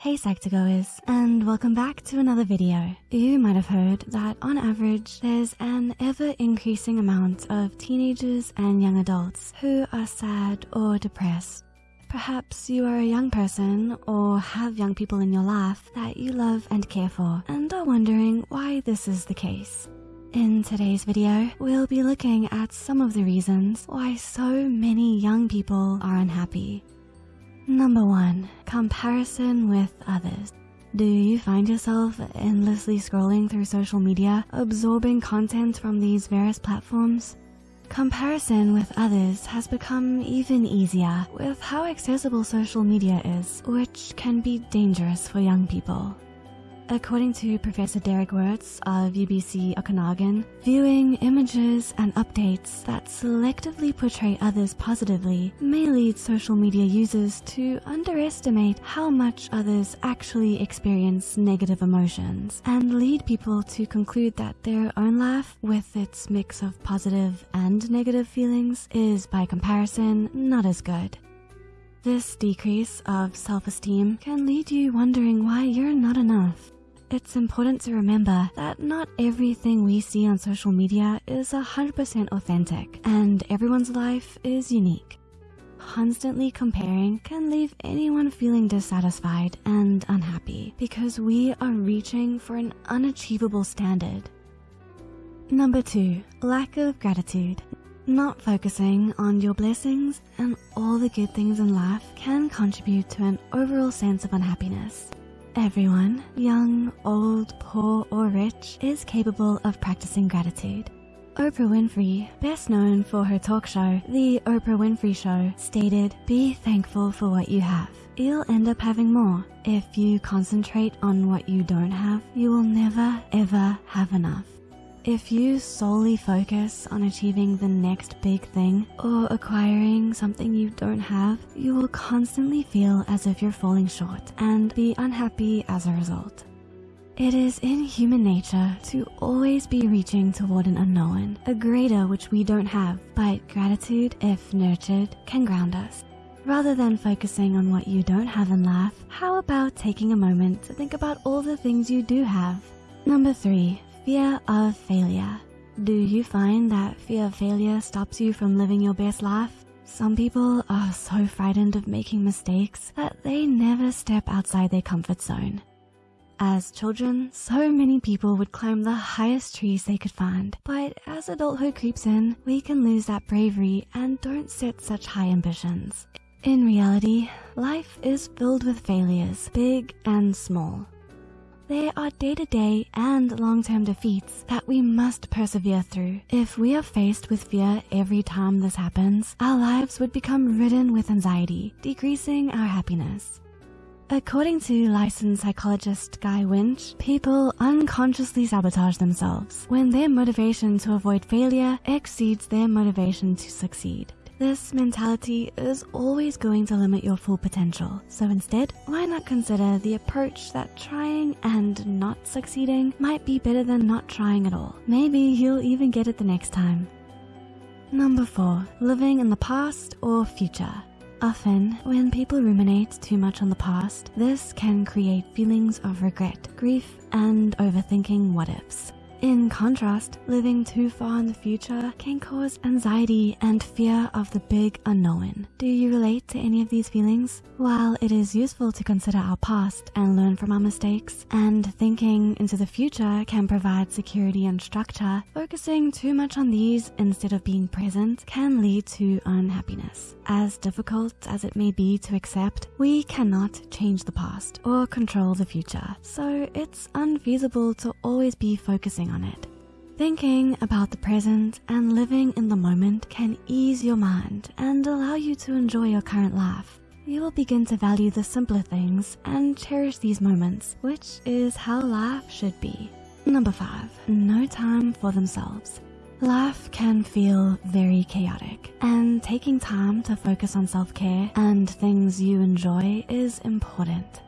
Hey Psych2Goers, and welcome back to another video. You might have heard that on average, there's an ever-increasing amount of teenagers and young adults who are sad or depressed. Perhaps you are a young person or have young people in your life that you love and care for and are wondering why this is the case. In today's video, we'll be looking at some of the reasons why so many young people are unhappy. Number one, comparison with others. Do you find yourself endlessly scrolling through social media, absorbing content from these various platforms? Comparison with others has become even easier with how accessible social media is, which can be dangerous for young people. According to Professor Derrick Wirtz of UBC Okanagan, viewing images and updates that selectively portray others positively may lead social media users to underestimate how much others actually experience negative emotions and lead people to conclude that their own life, with its mix of positive and negative feelings, is by comparison not as good. This decrease of self-esteem can lead you wondering why you're. It's important to remember that not everything we see on social media is 100% authentic and everyone's life is unique. Constantly comparing can leave anyone feeling dissatisfied and unhappy because we are reaching for an unachievable standard. Number two, lack of gratitude. Not focusing on your blessings and all the good things in life can contribute to an overall sense of unhappiness. Everyone, young, old, poor, or rich, is capable of practicing gratitude. Oprah Winfrey, best known for her talk show, The Oprah Winfrey Show, stated, Be thankful for what you have. You'll end up having more. If you concentrate on what you don't have, you will never, ever have enough. If you solely focus on achieving the next big thing or acquiring something you don't have, you will constantly feel as if you're falling short and be unhappy as a result. It is in human nature to always be reaching toward an unknown, a greater which we don't have, but gratitude, if nurtured, can ground us. Rather than focusing on what you don't have in life, how about taking a moment to think about all the things you do have? Number three, Fear of failure. Do you find that fear of failure stops you from living your best life? Some people are so frightened of making mistakes that they never step outside their comfort zone. As children, so many people would climb the highest trees they could find. But as adulthood creeps in, we can lose that bravery and don't set such high ambitions. In reality, life is filled with failures, big and small. There are day-to-day and long-term defeats that we must persevere through. If we are faced with fear every time this happens, our lives would become ridden with anxiety, decreasing our happiness. According to licensed psychologist Guy Winch, people unconsciously sabotage themselves when their motivation to avoid failure exceeds their motivation to succeed. This mentality is always going to limit your full potential. So instead, why not consider the approach that trying and not succeeding might be better than not trying at all. Maybe you'll even get it the next time. Number four, living in the past or future. Often, when people ruminate too much on the past, this can create feelings of regret, grief, and overthinking what ifs. In contrast, living too far in the future can cause anxiety and fear of the big unknown. Do you relate to any of these feelings? While it is useful to consider our past and learn from our mistakes, and thinking into the future can provide security and structure, focusing too much on these instead of being present can lead to unhappiness. As difficult as it may be to accept, we cannot change the past or control the future, so it's unfeasible to always be focusing on it. Thinking about the present and living in the moment can ease your mind and allow you to enjoy your current life. You will begin to value the simpler things and cherish these moments, which is how life should be. Number five, no time for themselves. Life can feel very chaotic and taking time to focus on self-care and things you enjoy is important.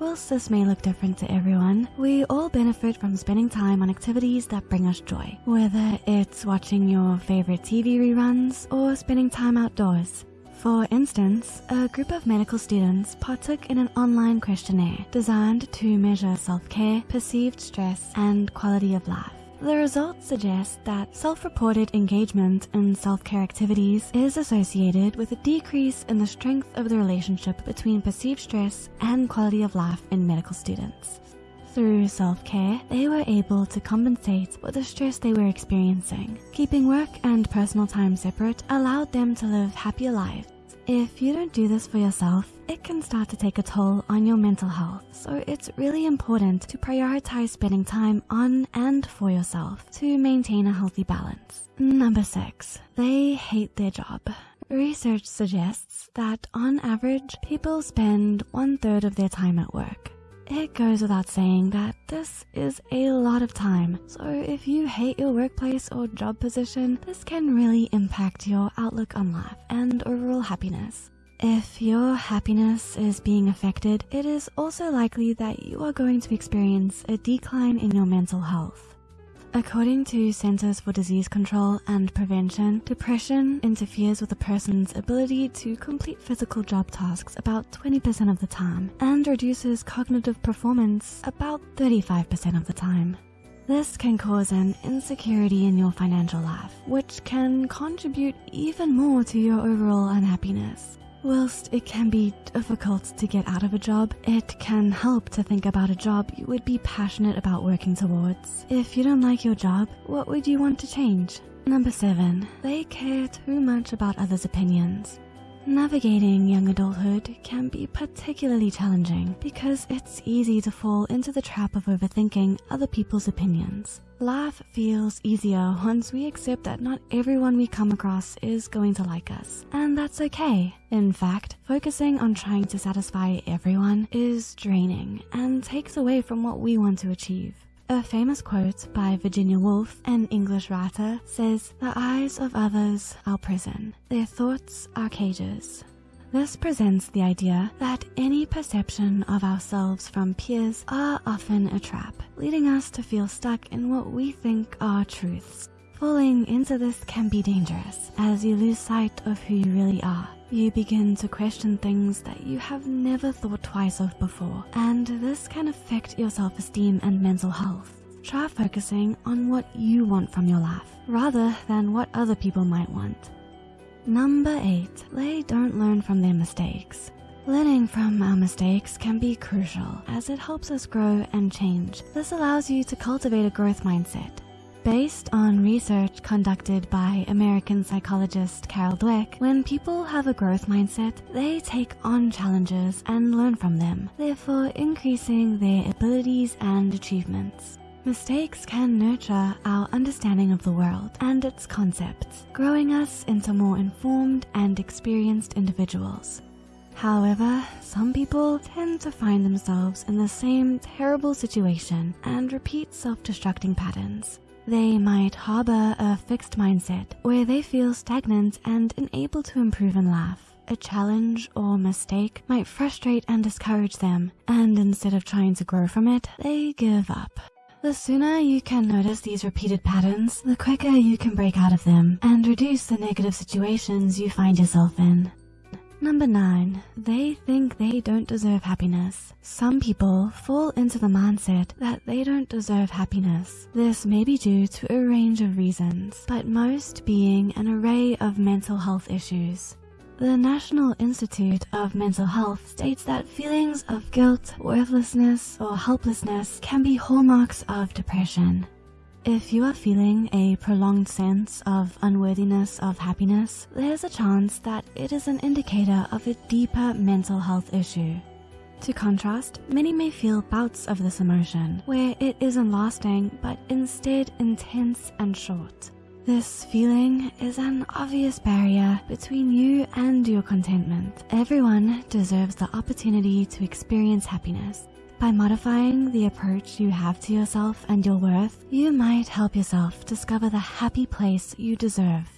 Whilst this may look different to everyone, we all benefit from spending time on activities that bring us joy. Whether it's watching your favorite TV reruns or spending time outdoors. For instance, a group of medical students partook in an online questionnaire designed to measure self-care, perceived stress, and quality of life. The results suggest that self-reported engagement in self-care activities is associated with a decrease in the strength of the relationship between perceived stress and quality of life in medical students. Through self-care, they were able to compensate for the stress they were experiencing. Keeping work and personal time separate allowed them to live happier lives if you don't do this for yourself, it can start to take a toll on your mental health. So it's really important to prioritize spending time on and for yourself to maintain a healthy balance. Number six, they hate their job. Research suggests that on average, people spend one third of their time at work. It goes without saying that this is a lot of time. So if you hate your workplace or job position, this can really impact your outlook on life and overall happiness. If your happiness is being affected, it is also likely that you are going to experience a decline in your mental health. According to Centers for Disease Control and Prevention, depression interferes with a person's ability to complete physical job tasks about 20% of the time and reduces cognitive performance about 35% of the time. This can cause an insecurity in your financial life, which can contribute even more to your overall unhappiness. Whilst it can be difficult to get out of a job, it can help to think about a job you would be passionate about working towards. If you don't like your job, what would you want to change? Number 7. They care too much about others' opinions. Navigating young adulthood can be particularly challenging because it's easy to fall into the trap of overthinking other people's opinions. Life feels easier once we accept that not everyone we come across is going to like us, and that's okay. In fact, focusing on trying to satisfy everyone is draining and takes away from what we want to achieve. A famous quote by Virginia Woolf, an English writer, says, The eyes of others are prison, their thoughts are cages. This presents the idea that any perception of ourselves from peers are often a trap, leading us to feel stuck in what we think are truths. Falling into this can be dangerous as you lose sight of who you really are. You begin to question things that you have never thought twice of before, and this can affect your self-esteem and mental health. Try focusing on what you want from your life, rather than what other people might want. Number 8. They don't learn from their mistakes. Learning from our mistakes can be crucial as it helps us grow and change. This allows you to cultivate a growth mindset Based on research conducted by American psychologist Carol Dweck, when people have a growth mindset, they take on challenges and learn from them, therefore increasing their abilities and achievements. Mistakes can nurture our understanding of the world and its concepts, growing us into more informed and experienced individuals. However, some people tend to find themselves in the same terrible situation and repeat self-destructing patterns. They might harbor a fixed mindset where they feel stagnant and unable to improve in life. A challenge or mistake might frustrate and discourage them, and instead of trying to grow from it, they give up. The sooner you can notice these repeated patterns, the quicker you can break out of them and reduce the negative situations you find yourself in. Number 9. They think they don't deserve happiness. Some people fall into the mindset that they don't deserve happiness. This may be due to a range of reasons, but most being an array of mental health issues. The National Institute of Mental Health states that feelings of guilt, worthlessness, or helplessness can be hallmarks of depression. If you are feeling a prolonged sense of unworthiness of happiness, there's a chance that it is an indicator of a deeper mental health issue. To contrast, many may feel bouts of this emotion, where it isn't lasting, but instead intense and short. This feeling is an obvious barrier between you and your contentment. Everyone deserves the opportunity to experience happiness, by modifying the approach you have to yourself and your worth, you might help yourself discover the happy place you deserve.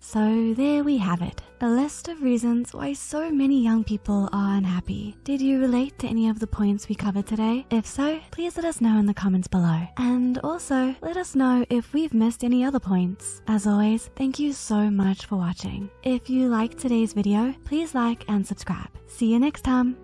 So there we have it. A list of reasons why so many young people are unhappy. Did you relate to any of the points we covered today? If so, please let us know in the comments below. And also, let us know if we've missed any other points. As always, thank you so much for watching. If you liked today's video, please like and subscribe. See you next time.